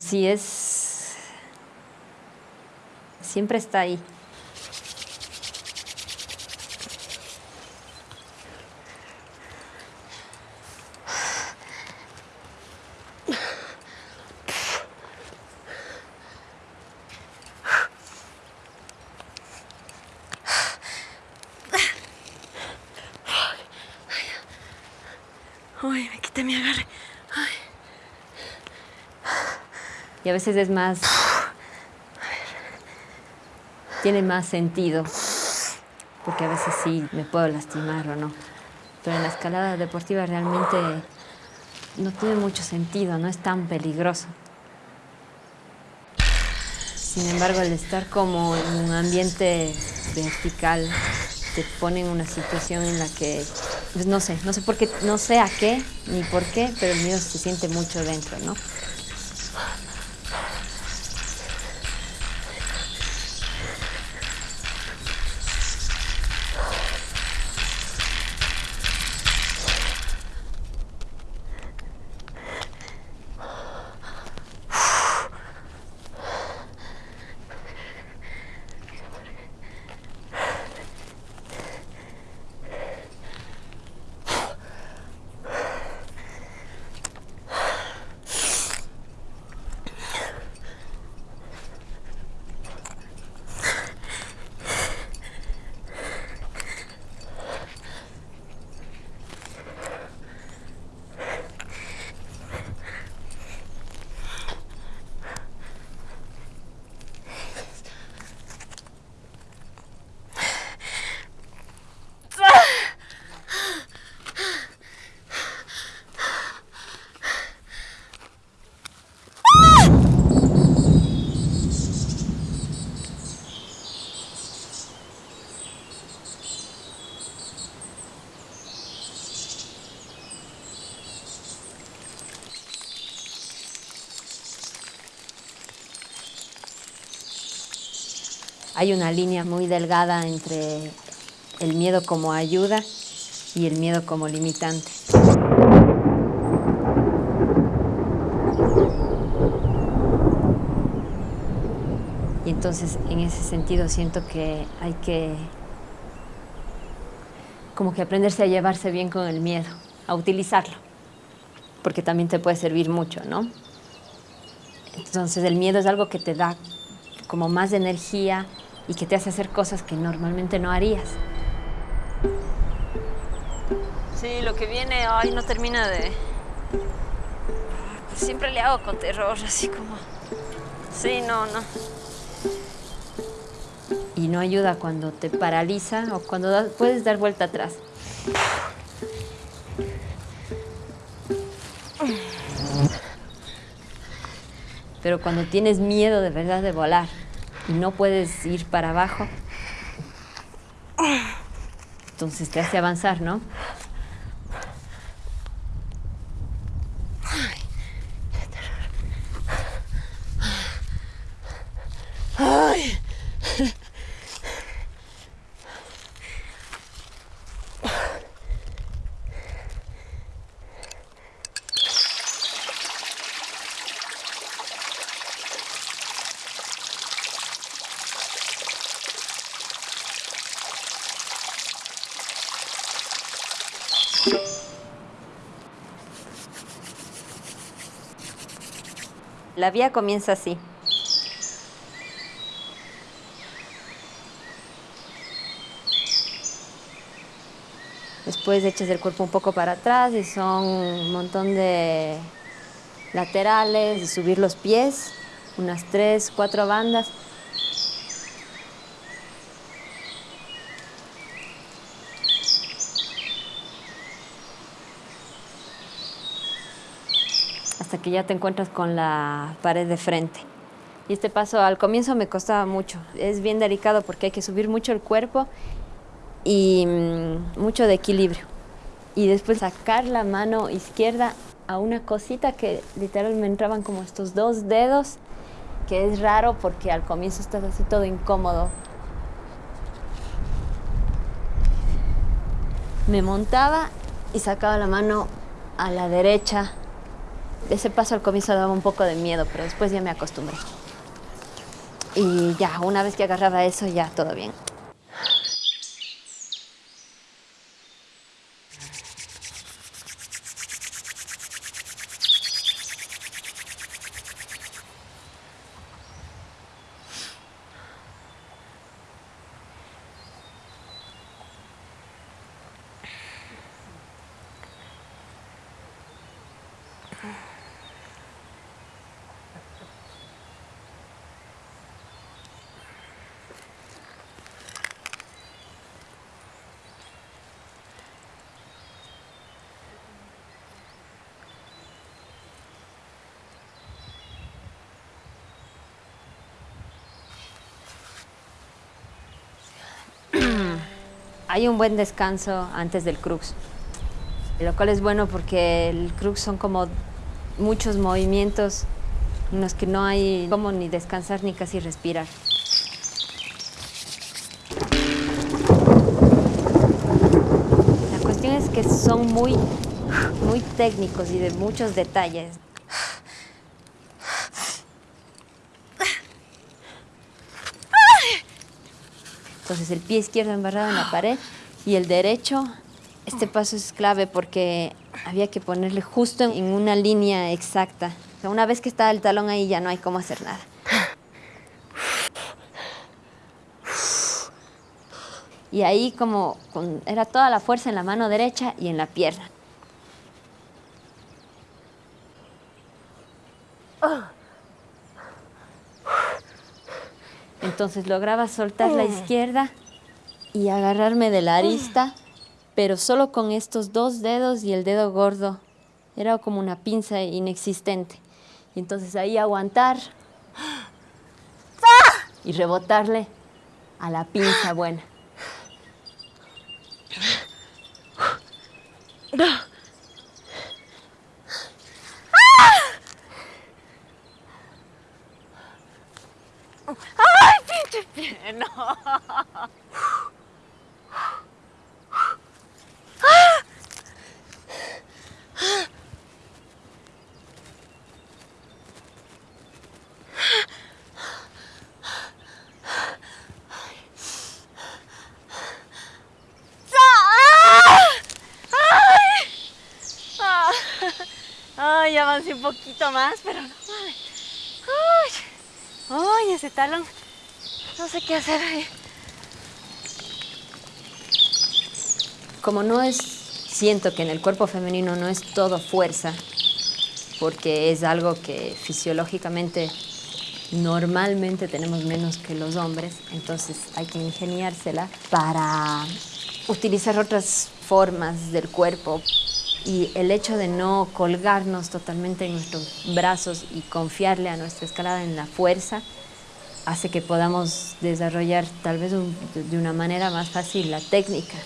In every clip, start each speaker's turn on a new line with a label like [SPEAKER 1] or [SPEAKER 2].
[SPEAKER 1] Sí, es... Siempre está ahí.
[SPEAKER 2] Uy, me quité mi agarre. Ay.
[SPEAKER 1] Y a veces es más... Tiene más sentido. Porque a veces sí me puedo lastimar o no. Pero en la escalada deportiva realmente no tiene mucho sentido, no es tan peligroso. Sin embargo, el estar como en un ambiente vertical te pone en una situación en la que, pues no sé, no sé por qué, no sé a qué ni por qué, pero el miedo se siente mucho dentro, ¿no? Hay una línea muy delgada entre el miedo como ayuda y el miedo como limitante. Y entonces en ese sentido siento que hay que como que aprenderse a llevarse bien con el miedo, a utilizarlo, porque también te puede servir mucho, ¿no? Entonces el miedo es algo que te da como más energía y que te hace hacer cosas que normalmente no harías.
[SPEAKER 2] Sí, lo que viene hoy no termina de... Pues siempre le hago con terror, así como... Sí, no, no.
[SPEAKER 1] Y no ayuda cuando te paraliza o cuando da- puedes dar vuelta atrás. Pero cuando tienes miedo de verdad de volar y no puedes ir para abajo, entonces te hace avanzar, ¿no? La vía comienza así. Después echas el cuerpo un poco para atrás y son un montón de laterales y subir los pies, unas tres, cuatro bandas. Hasta que ya te encuentras con la pared de frente. Y este paso al comienzo me costaba mucho. Es bien delicado porque hay que subir mucho el cuerpo y mm, mucho de equilibrio. Y después sacar la mano izquierda a una cosita que literal me entraban como estos dos dedos, que es raro porque al comienzo estás así todo incómodo. Me montaba y sacaba la mano a la derecha Ese paso al comienzo daba un poco de miedo, pero después ya me acostumbré. Y ya, una vez que agarraba eso, ya todo bien. Hay un buen descanso antes del crux, lo cual es bueno porque el crux son como muchos movimientos en los que no hay como ni descansar ni casi respirar. La cuestión es que son muy, muy técnicos y de muchos detalles. Entonces el pie izquierdo embarrado en la pared y el derecho, este paso es clave porque había que ponerle justo en una línea exacta. Una vez que está el talón ahí ya no hay cómo hacer nada. Y ahí como era toda la fuerza en la mano derecha y en la pierna. Entonces lograba soltar la izquierda y agarrarme de la arista, pero solo con estos dos dedos y el dedo gordo. Era como una pinza inexistente. Y entonces ahí aguantar y rebotarle a la pinza buena.
[SPEAKER 2] No. Ay, avancé un poquito más, pero no. Ay, ay, ese talón. No sé qué hacer ahí.
[SPEAKER 1] Como no es, siento que en el cuerpo femenino no es todo fuerza, porque es algo que fisiológicamente normalmente tenemos menos que los hombres, entonces hay que ingeniársela para utilizar otras formas del cuerpo y el hecho de no colgarnos totalmente en nuestros brazos y confiarle a nuestra escalada en la fuerza hace que podamos desarrollar tal vez de una manera más fácil la técnica.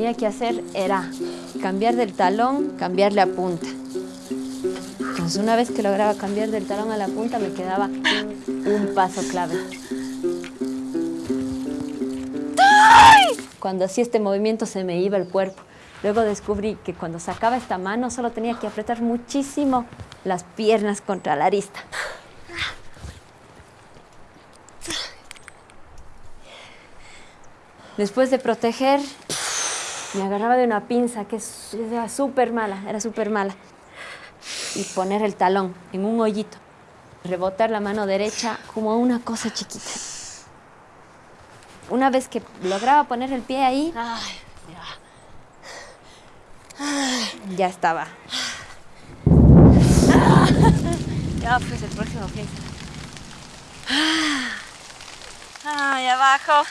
[SPEAKER 1] Tenía que hacer era cambiar del talón, cambiarle a punta. Entonces una vez que lograba cambiar del talón a la punta me quedaba un paso clave. Cuando hacía este movimiento se me iba el cuerpo. Luego descubrí que cuando sacaba esta mano solo tenía que apretar muchísimo las piernas contra la arista. Después de proteger, me agarraba de una pinza que era súper mala, era súper mala. Y poner el talón en un hoyito. Rebotar la mano derecha como una cosa chiquita. Una vez que lograba poner el pie ahí, ya estaba.
[SPEAKER 2] Ya, pues el próximo fin. Ay, abajo.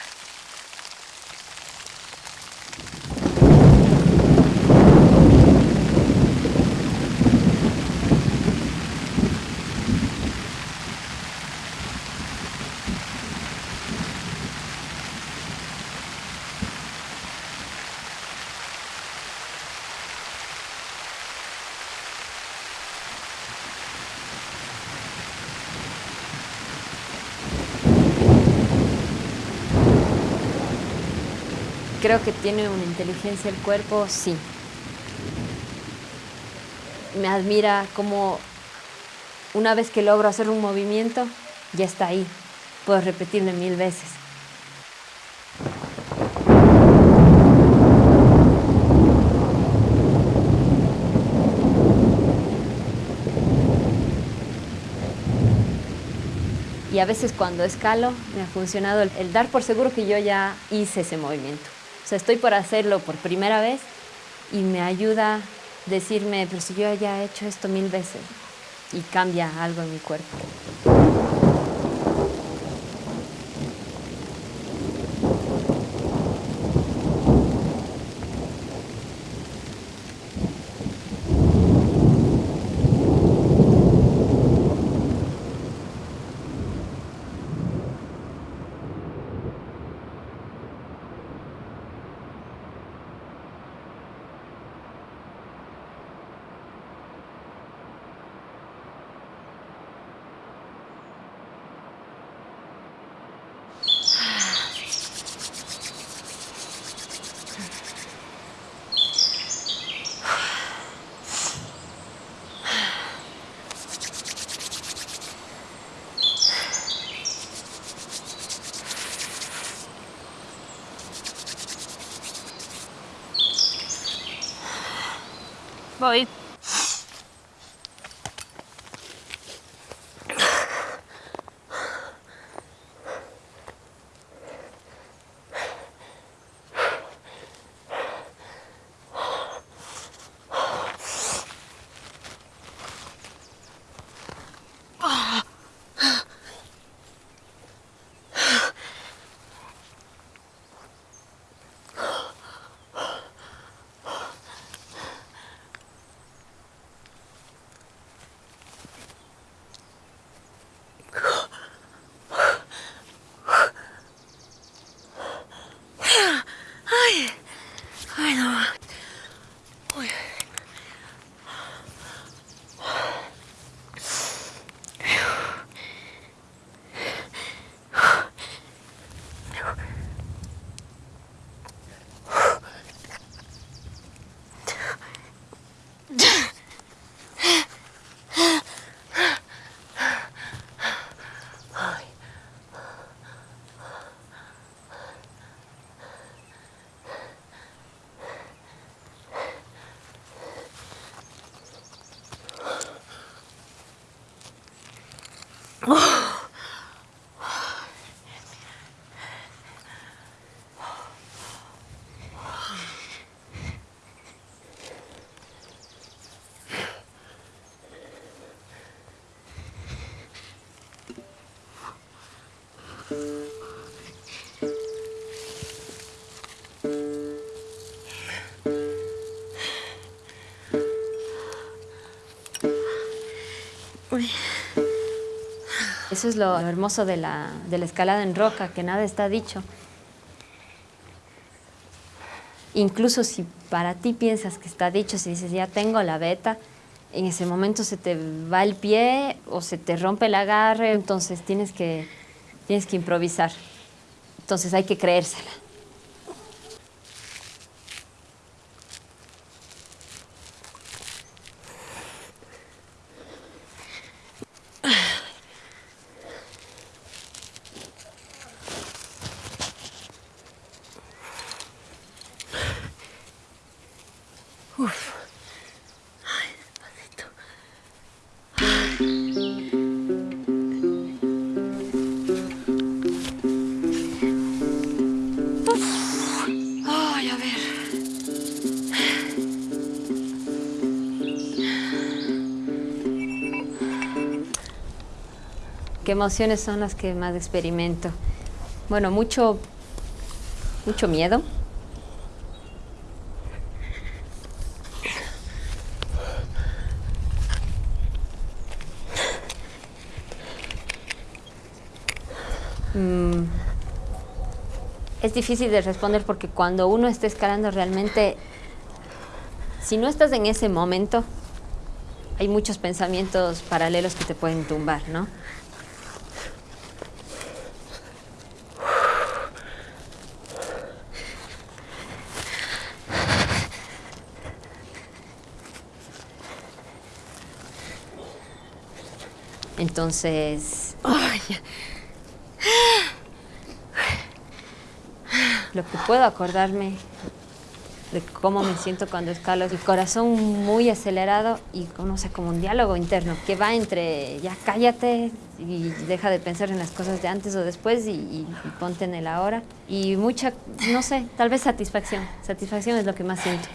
[SPEAKER 1] Creo que tiene una inteligencia el cuerpo, sí. Me admira cómo una vez que logro hacer un movimiento, ya está ahí. Puedo repetirlo mil veces. Y a veces cuando escalo me ha funcionado el, dar por seguro que yo ya hice ese movimiento. Sea, estoy por hacerlo por primera vez y me ayuda decirme, pero si yo ya he hecho esto mil veces y cambia algo en mi cuerpo.
[SPEAKER 2] Boy. Eso es lo hermoso de la, de la escalada en roca, que nada está dicho. Incluso si para ti piensas que está dicho, si dices ya tengo la beta, en ese momento se te va el pie o se te rompe el agarre, entonces tienes que, tienes que improvisar. Entonces hay que creérsela. ¿Qué emociones son las que más experimento? Bueno, mucho, mucho miedo. Mm, es difícil de responder porque cuando uno está escalando realmente, si no estás en ese momento, hay muchos pensamientos paralelos que te pueden tumbar, ¿no?
[SPEAKER 1] Entonces, lo que puedo acordarme de cómo me siento cuando escalo, el corazón muy acelerado y no sé, como un diálogo interno que va entre ya cállate y deja de pensar en las cosas de antes o después y, y ponte en el ahora. Y mucha, no sé, tal vez satisfacción. Satisfacción es lo que más siento.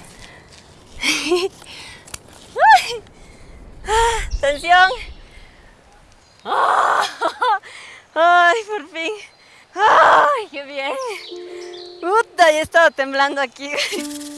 [SPEAKER 2] ¡Tensión! ¡Ay, por fin! ¡Ay, qué bien! ¡Puta! Ya estaba temblando aquí.